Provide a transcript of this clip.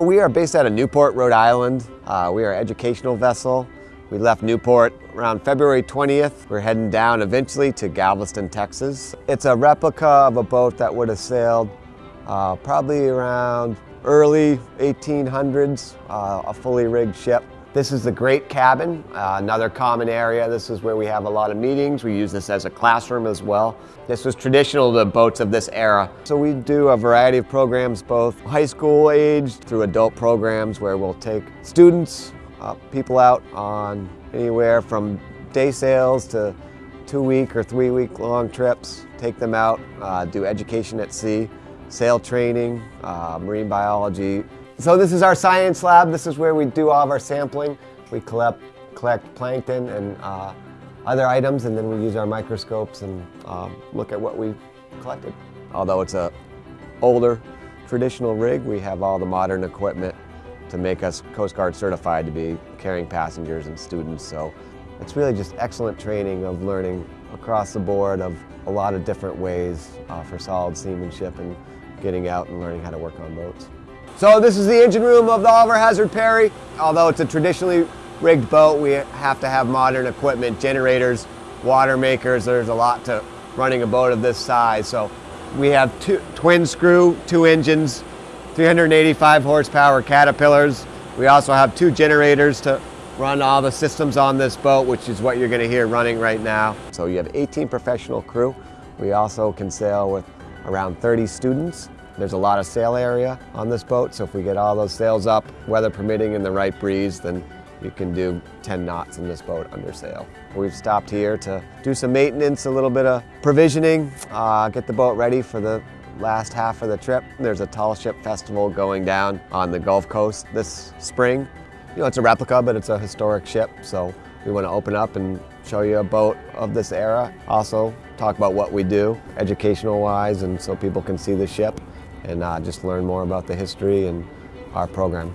We are based out of Newport, Rhode Island. Uh, we are an educational vessel. We left Newport around February 20th. We're heading down eventually to Galveston, Texas. It's a replica of a boat that would have sailed uh, probably around early 1800s, uh, a fully rigged ship. This is the Great Cabin, uh, another common area. This is where we have a lot of meetings. We use this as a classroom as well. This was traditional to boats of this era. So we do a variety of programs, both high school aged through adult programs where we'll take students, uh, people out on anywhere from day sails to two week or three week long trips, take them out, uh, do education at sea, sail training, uh, marine biology, so this is our science lab. This is where we do all of our sampling. We collect, collect plankton and uh, other items and then we use our microscopes and um, look at what we collected. Although it's a older traditional rig, we have all the modern equipment to make us Coast Guard certified to be carrying passengers and students. So it's really just excellent training of learning across the board of a lot of different ways uh, for solid seamanship and getting out and learning how to work on boats. So this is the engine room of the Oliver Hazard Perry. Although it's a traditionally rigged boat, we have to have modern equipment, generators, water makers. There's a lot to running a boat of this size. So we have two, twin screw, two engines, 385 horsepower Caterpillars. We also have two generators to run all the systems on this boat, which is what you're gonna hear running right now. So you have 18 professional crew. We also can sail with around 30 students. There's a lot of sail area on this boat, so if we get all those sails up, weather permitting and the right breeze, then you can do 10 knots in this boat under sail. We've stopped here to do some maintenance, a little bit of provisioning, uh, get the boat ready for the last half of the trip. There's a tall ship festival going down on the Gulf Coast this spring. You know, it's a replica, but it's a historic ship, so we want to open up and show you a boat of this era. Also, talk about what we do, educational-wise, and so people can see the ship and uh, just learn more about the history and our program.